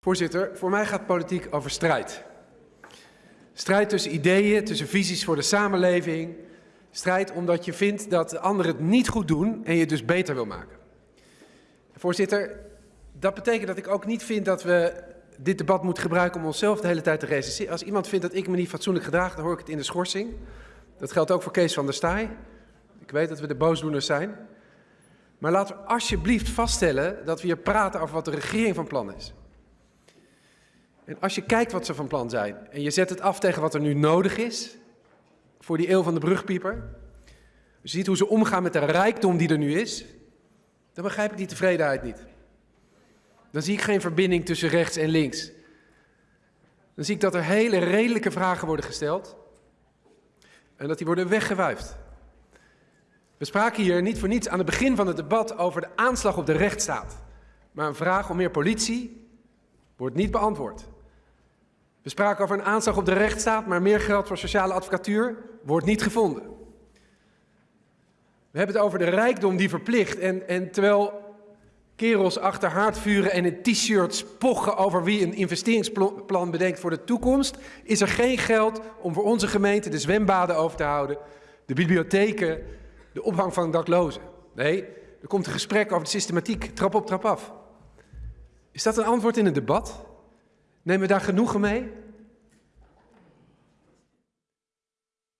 Voorzitter, voor mij gaat politiek over strijd. Strijd tussen ideeën, tussen visies voor de samenleving. Strijd omdat je vindt dat de anderen het niet goed doen en je het dus beter wil maken. Voorzitter, dat betekent dat ik ook niet vind dat we dit debat moeten gebruiken om onszelf de hele tijd te recenseren. Als iemand vindt dat ik me niet fatsoenlijk gedraag, dan hoor ik het in de schorsing. Dat geldt ook voor Kees van der Staaij. Ik weet dat we de boosdoeners zijn. Maar laten we alsjeblieft vaststellen dat we hier praten over wat de regering van plan is. En als je kijkt wat ze van plan zijn en je zet het af tegen wat er nu nodig is voor die eeuw van de brugpieper, je ziet hoe ze omgaan met de rijkdom die er nu is, dan begrijp ik die tevredenheid niet. Dan zie ik geen verbinding tussen rechts en links. Dan zie ik dat er hele redelijke vragen worden gesteld en dat die worden weggewuifd. We spraken hier niet voor niets aan het begin van het debat over de aanslag op de rechtsstaat. Maar een vraag om meer politie wordt niet beantwoord. We spraken over een aanslag op de rechtsstaat, maar meer geld voor sociale advocatuur wordt niet gevonden. We hebben het over de rijkdom die verplicht. En, en terwijl kerels achter haardvuren en in t-shirts pochen over wie een investeringsplan bedenkt voor de toekomst, is er geen geld om voor onze gemeente de zwembaden over te houden, de bibliotheken, de opvang van daklozen. Nee, er komt een gesprek over de systematiek, trap op, trap af. Is dat een antwoord in het debat? Nemen we daar genoegen mee?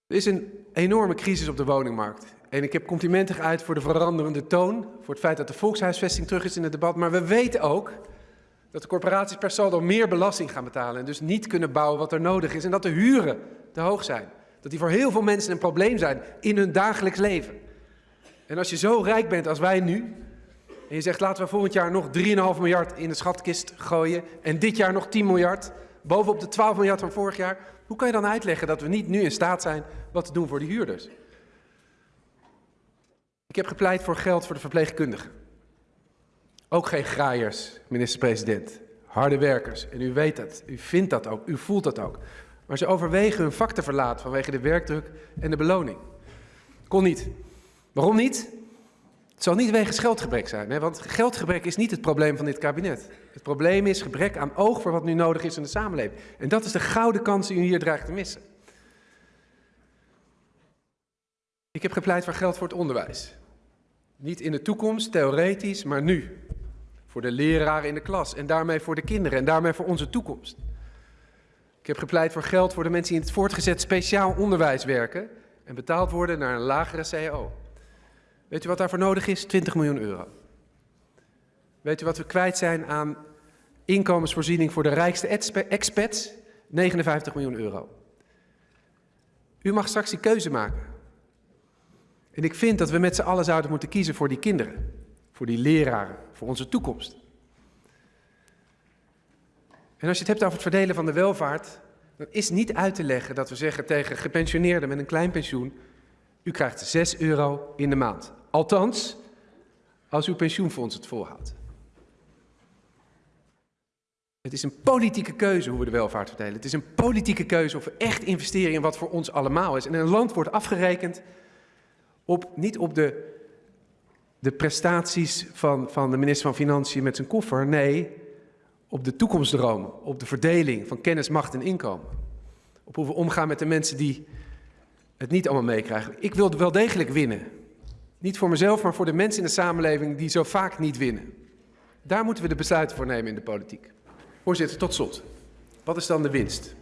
Er is een enorme crisis op de woningmarkt. En ik heb complimenten geuit voor de veranderende toon, voor het feit dat de volkshuisvesting terug is in het debat. Maar we weten ook dat de corporaties per saldo meer belasting gaan betalen en dus niet kunnen bouwen wat er nodig is. En dat de huren te hoog zijn. Dat die voor heel veel mensen een probleem zijn in hun dagelijks leven. En als je zo rijk bent als wij nu, en je zegt laten we volgend jaar nog 3,5 miljard in de schatkist gooien en dit jaar nog 10 miljard, bovenop de 12 miljard van vorig jaar, hoe kan je dan uitleggen dat we niet nu in staat zijn wat te doen voor de huurders? Ik heb gepleit voor geld voor de verpleegkundigen. Ook geen graaiers, minister-president. Harde werkers. En u weet dat. U vindt dat ook. U voelt dat ook. Maar ze overwegen hun vak te verlaten vanwege de werkdruk en de beloning. Kon niet. Waarom niet? Het zal niet wegens geldgebrek zijn, hè? want geldgebrek is niet het probleem van dit kabinet. Het probleem is gebrek aan oog voor wat nu nodig is in de samenleving. En dat is de gouden kans die u hier dreigt te missen. Ik heb gepleit voor geld voor het onderwijs. Niet in de toekomst, theoretisch, maar nu. Voor de leraren in de klas en daarmee voor de kinderen en daarmee voor onze toekomst. Ik heb gepleit voor geld voor de mensen die in het voortgezet speciaal onderwijs werken en betaald worden naar een lagere CAO. Weet u wat daarvoor nodig is? 20 miljoen euro. Weet u wat we kwijt zijn aan inkomensvoorziening voor de rijkste expats? 59 miljoen euro. U mag straks die keuze maken. En ik vind dat we met z'n allen zouden moeten kiezen voor die kinderen, voor die leraren, voor onze toekomst. En als je het hebt over het verdelen van de welvaart, dan is niet uit te leggen dat we zeggen tegen gepensioneerden met een klein pensioen, u krijgt 6 euro in de maand. Althans, als uw pensioenfonds het volhoudt. Het is een politieke keuze hoe we de welvaart verdelen. Het is een politieke keuze of we echt investeren in wat voor ons allemaal is. En een land wordt afgerekend op, niet op de, de prestaties van, van de minister van Financiën met zijn koffer. Nee, op de toekomstdroom, op de verdeling van kennis, macht en inkomen. Op hoe we omgaan met de mensen die het niet allemaal meekrijgen. Ik wil wel degelijk winnen. Niet voor mezelf, maar voor de mensen in de samenleving die zo vaak niet winnen. Daar moeten we de besluiten voor nemen in de politiek. Voorzitter, tot slot. Wat is dan de winst?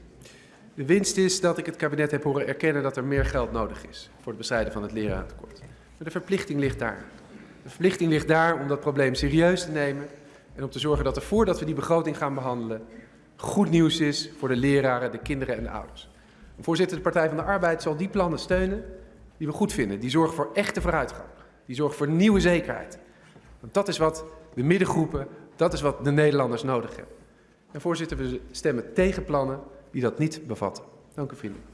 De winst is dat ik het kabinet heb horen erkennen dat er meer geld nodig is voor het bestrijden van het lerarentekort. Maar de verplichting ligt daar. De verplichting ligt daar om dat probleem serieus te nemen en om te zorgen dat er voordat we die begroting gaan behandelen goed nieuws is voor de leraren, de kinderen en de ouders. Voorzitter, de Partij van de Arbeid zal die plannen steunen die we goed vinden. Die zorgen voor echte vooruitgang. Die zorgen voor nieuwe zekerheid. Want dat is wat de middengroepen, dat is wat de Nederlanders nodig hebben. En voorzitter, we stemmen tegen plannen die dat niet bevatten. Dank u vriendelijk.